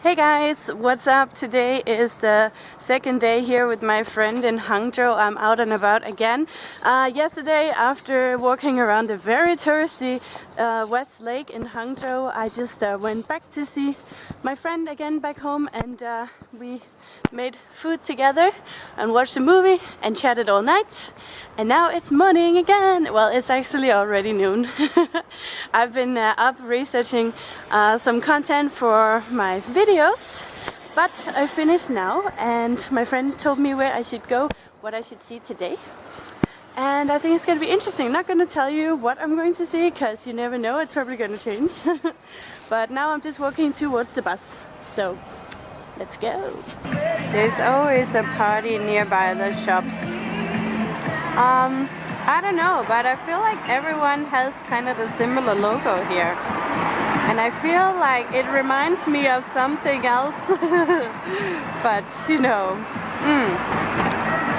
Hey guys, what's up? Today is the second day here with my friend in Hangzhou. I'm out and about again. Uh, yesterday, after walking around a very touristy uh, West Lake in Hangzhou, I just uh, went back to see my friend again back home and uh, we made food together and watched a movie and chatted all night. And now it's morning again. Well, it's actually already noon. I've been uh, up researching uh, some content for my videos, but I finished now and my friend told me where I should go, what I should see today. And I think it's going to be interesting. Not going to tell you what I'm going to see because you never know, it's probably going to change. but now I'm just walking towards the bus. So Let's go. There's always a party nearby the shops. Um, I don't know, but I feel like everyone has kind of a similar logo here. And I feel like it reminds me of something else. but, you know, mm,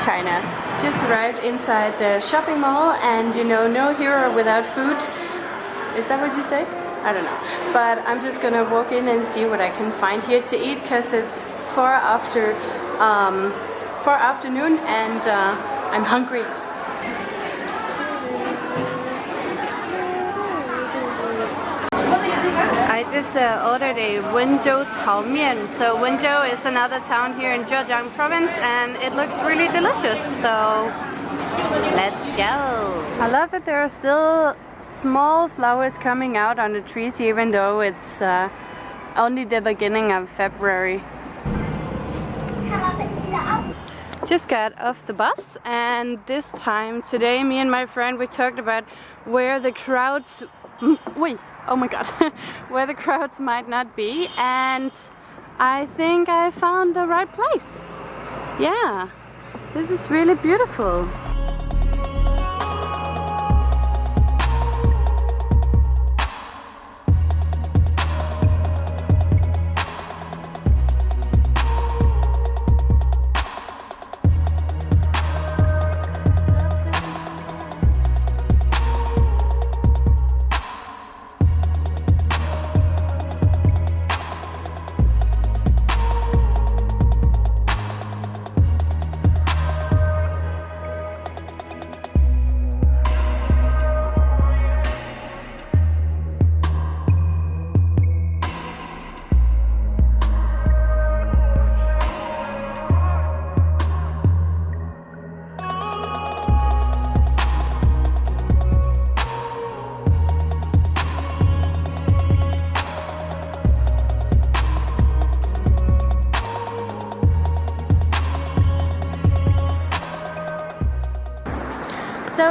China. Just arrived inside the shopping mall and, you know, no hero without food. Is that what you say? I don't know. But I'm just gonna walk in and see what I can find here to eat because it's far after um, far afternoon and uh, I'm hungry. I just uh, ordered a Wenzhou Chao Mian. So Wenzhou is another town here in Zhejiang province and it looks really delicious. So let's go. I love that there are still small flowers coming out on the trees even though it's uh, only the beginning of February. Just got off the bus and this time today me and my friend we talked about where the crowds wait oh my god where the crowds might not be and I think I found the right place. Yeah this is really beautiful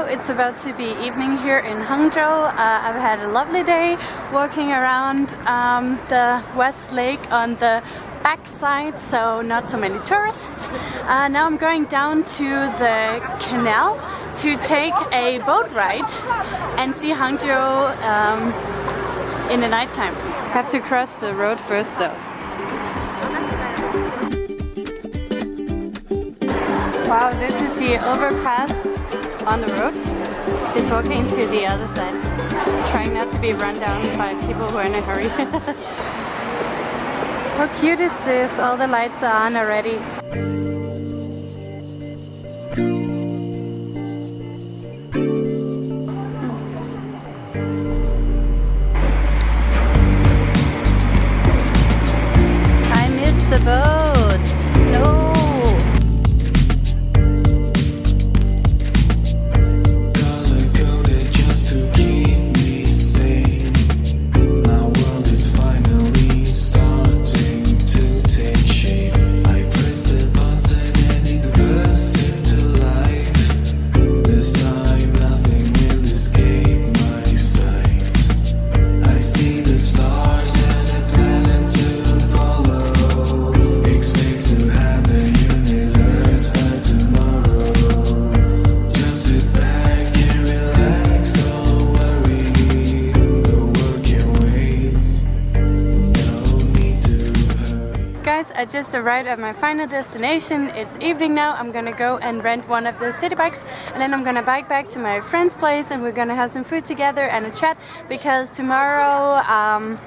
it's about to be evening here in Hangzhou. Uh, I've had a lovely day walking around um, the West Lake on the back side, so not so many tourists. Uh, now I'm going down to the canal to take a boat ride and see Hangzhou um, in the nighttime. Have to cross the road first though. Wow, this is the overpass on the road is walking to the other side, trying not to be run down by people who are in a hurry. How cute is this? All the lights are on already. I just arrived at my final destination. It's evening now. I'm gonna go and rent one of the city bikes and then I'm gonna bike back to my friend's place and we're gonna have some food together and a chat because tomorrow um,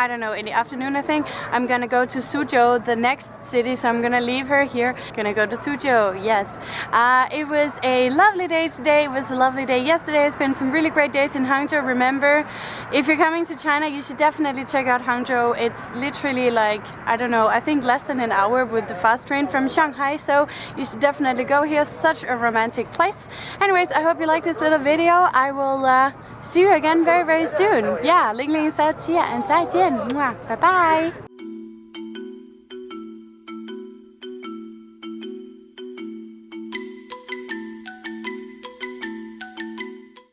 I don't know, in the afternoon I think, I'm gonna go to Suzhou, the next city, so I'm gonna leave her here. Gonna go to Suzhou, yes. Uh, it was a lovely day today, it was a lovely day yesterday. It's been some really great days in Hangzhou. Remember, if you're coming to China, you should definitely check out Hangzhou. It's literally like, I don't know, I think less than an hour with the fast train from Shanghai, so you should definitely go here. Such a romantic place. Anyways, I hope you like this little video. I will uh, see you again very, very soon. Yeah, Ling Ling says here and 再见. Bye bye.